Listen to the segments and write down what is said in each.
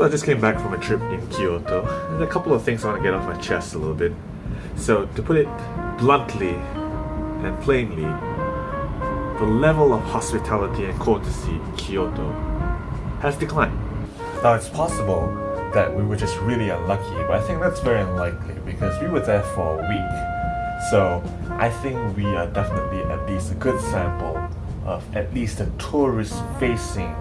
So I just came back from a trip in Kyoto, and a couple of things I want to get off my chest a little bit. So, to put it bluntly and plainly, the level of hospitality and courtesy in Kyoto has declined. Now, it's possible that we were just really unlucky, but I think that's very unlikely because we were there for a week. So, I think we are definitely at least a good sample of at least a tourist facing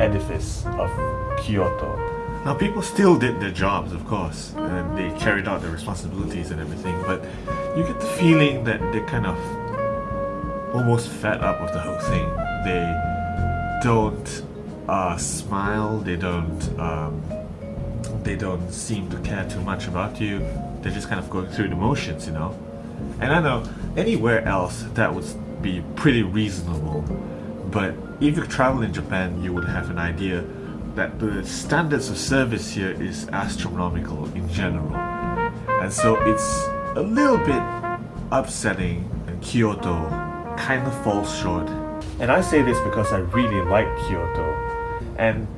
edifice of Kyoto. Now, people still did their jobs, of course, and they carried out their responsibilities and everything, but you get the feeling that they're kind of almost fed up with the whole thing. They don't uh, smile, they don't um, they don't seem to care too much about you. They're just kind of going through the motions, you know. And I know anywhere else that would be pretty reasonable, but if you travel in Japan, you would have an idea that the standards of service here is astronomical in general. And so it's a little bit upsetting and Kyoto kind of falls short. And I say this because I really like Kyoto and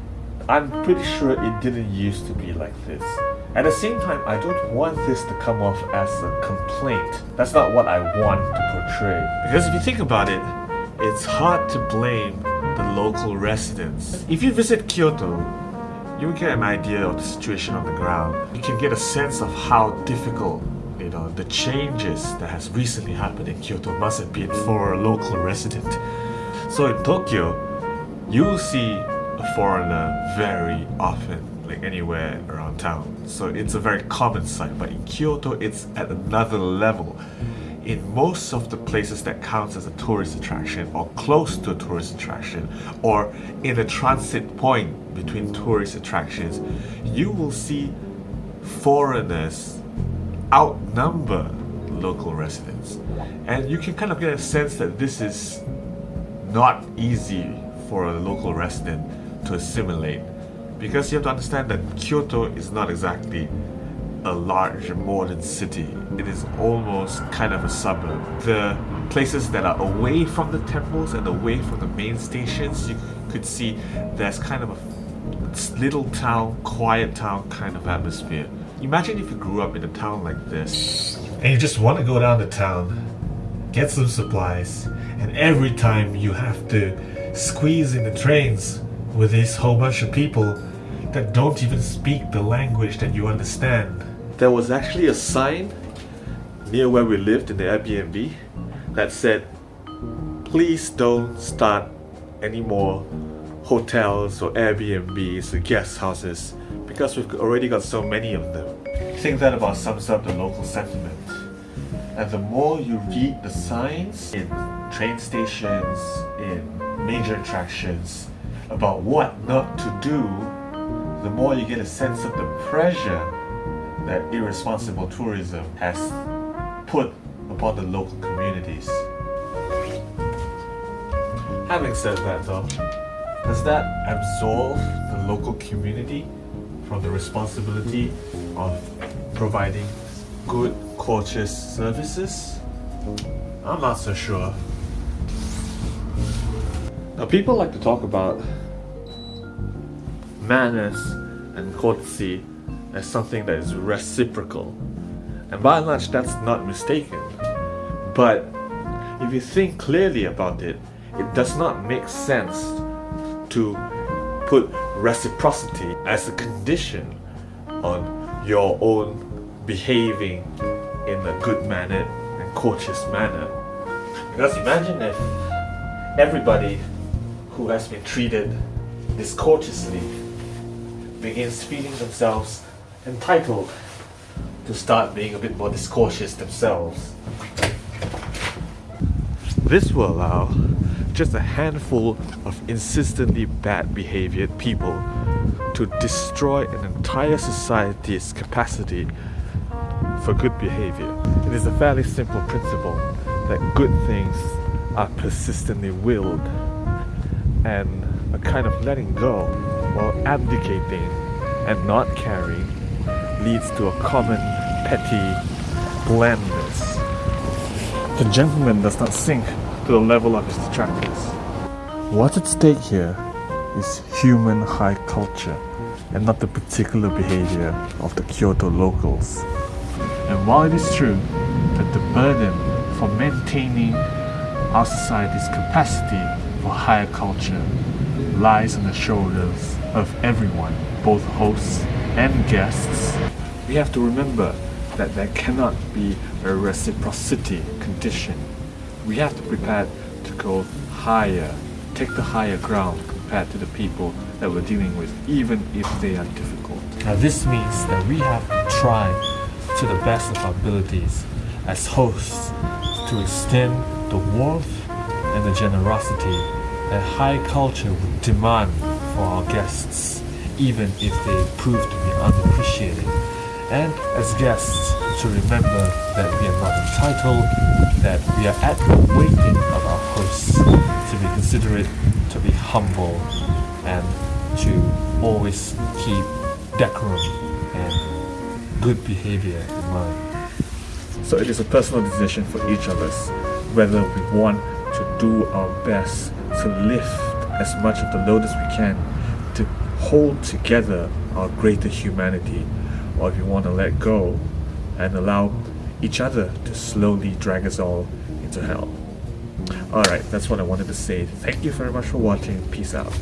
I'm pretty sure it didn't used to be like this. At the same time, I don't want this to come off as a complaint. That's not what I want to portray. Because if you think about it, it's hard to blame the local residents. If you visit Kyoto, you get an idea of the situation on the ground. You can get a sense of how difficult you know the changes that has recently happened in Kyoto must have been for a local resident. So in Tokyo, you see a foreigner very often, like anywhere around town. So it's a very common sight, but in Kyoto, it's at another level in most of the places that counts as a tourist attraction or close to a tourist attraction or in a transit point between tourist attractions, you will see foreigners outnumber local residents. And you can kind of get a sense that this is not easy for a local resident to assimilate because you have to understand that Kyoto is not exactly a large modern city. It is almost kind of a suburb. The places that are away from the temples and away from the main stations, you could see there's kind of a little town, quiet town kind of atmosphere. Imagine if you grew up in a town like this and you just want to go down to town, get some supplies, and every time you have to squeeze in the trains with this whole bunch of people that don't even speak the language that you understand there was actually a sign near where we lived in the Airbnb that said, please don't start any more hotels or Airbnbs or guest houses because we've already got so many of them. I think that about sums up the local sentiment. And the more you read the signs in train stations, in major attractions, about what not to do, the more you get a sense of the pressure that irresponsible tourism has put upon the local communities. Having said that though, does that absolve the local community from the responsibility of providing good, courteous services? I'm not so sure. Now people like to talk about manners and courtesy as something that is reciprocal. And by and large, that's not mistaken. But if you think clearly about it, it does not make sense to put reciprocity as a condition on your own behaving in a good manner and courteous manner. Because imagine if everybody who has been treated discourteously begins feeling themselves entitled to start being a bit more discourteous themselves. This will allow just a handful of insistently bad behaviored people to destroy an entire society's capacity for good behavior. It is a fairly simple principle that good things are persistently willed and a kind of letting go or abdicating and not caring leads to a common, petty blandness. The gentleman does not sink to the level of his detractors. What's at stake here is human high culture and not the particular behavior of the Kyoto locals. And while it is true that the burden for maintaining our society's capacity for higher culture lies on the shoulders of everyone, both hosts and guests, we have to remember that there cannot be a reciprocity condition. We have to prepare to go higher, take the higher ground compared to the people that we're dealing with, even if they are difficult. Now this means that we have to try to the best of our abilities as hosts to extend the warmth and the generosity that high culture would demand for our guests, even if they prove to be unappreciated. And as guests, to remember that we are not entitled, that we are at the waiting of our hosts, to be considerate, to be humble, and to always keep decorum and good behavior in mind. So it is a personal decision for each of us whether we want to do our best to lift as much of the load as we can to hold together our greater humanity or if you want to let go and allow each other to slowly drag us all into hell. Alright, that's what I wanted to say. Thank you very much for watching. Peace out.